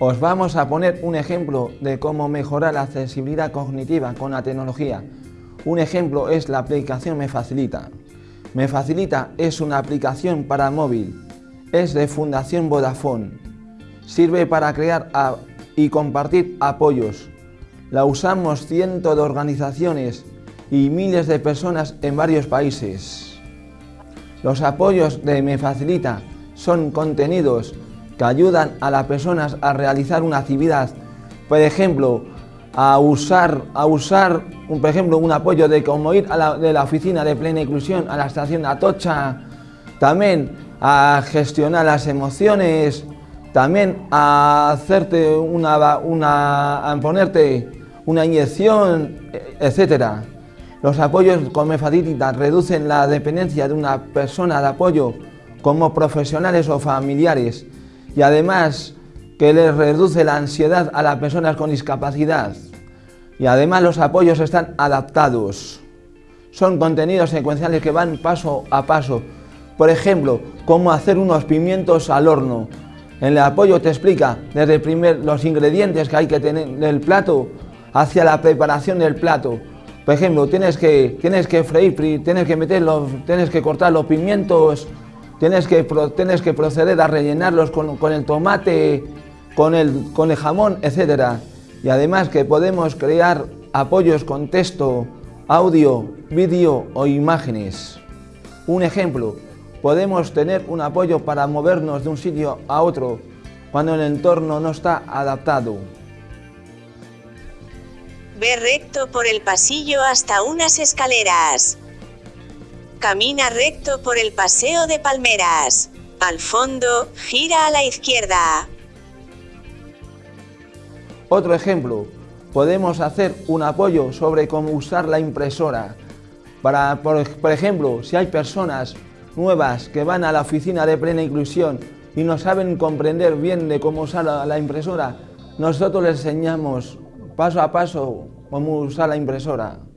Os vamos a poner un ejemplo de cómo mejorar la accesibilidad cognitiva con la tecnología. Un ejemplo es la aplicación Me Facilita. Me Facilita es una aplicación para móvil. Es de Fundación Vodafone. Sirve para crear y compartir apoyos. La usamos cientos de organizaciones y miles de personas en varios países. Los apoyos de Me Facilita son contenidos que ayudan a las personas a realizar una actividad, por ejemplo, a usar, a usar un, por ejemplo, un apoyo de como ir la, de la oficina de plena inclusión a la estación Atocha, también a gestionar las emociones, también a hacerte una, una ponerte una inyección, etcétera. Los apoyos con mefadítida reducen la dependencia de una persona de apoyo como profesionales o familiares y además que les reduce la ansiedad a las personas con discapacidad. Y además los apoyos están adaptados. Son contenidos secuenciales que van paso a paso. Por ejemplo, cómo hacer unos pimientos al horno. En el apoyo te explica desde primer los ingredientes que hay que tener del plato hacia la preparación del plato. Por ejemplo, tienes que, tienes que freír, tienes que meter tienes que cortar los pimientos, tienes que, tienes que proceder a rellenarlos con, el tomate, con el, con el jamón, etc. Y además que podemos crear apoyos con texto, audio, vídeo o imágenes. Un ejemplo, podemos tener un apoyo para movernos de un sitio a otro cuando el entorno no está adaptado. Ve recto por el pasillo hasta unas escaleras. Camina recto por el paseo de palmeras. Al fondo, gira a la izquierda. Otro ejemplo, podemos hacer un apoyo sobre cómo usar la impresora. Para, por, ejemplo, si hay personas nuevas que van a la oficina de plena inclusión y no saben comprender bien de cómo usar la impresora, nosotros les enseñamos paso a paso cómo usar la impresora.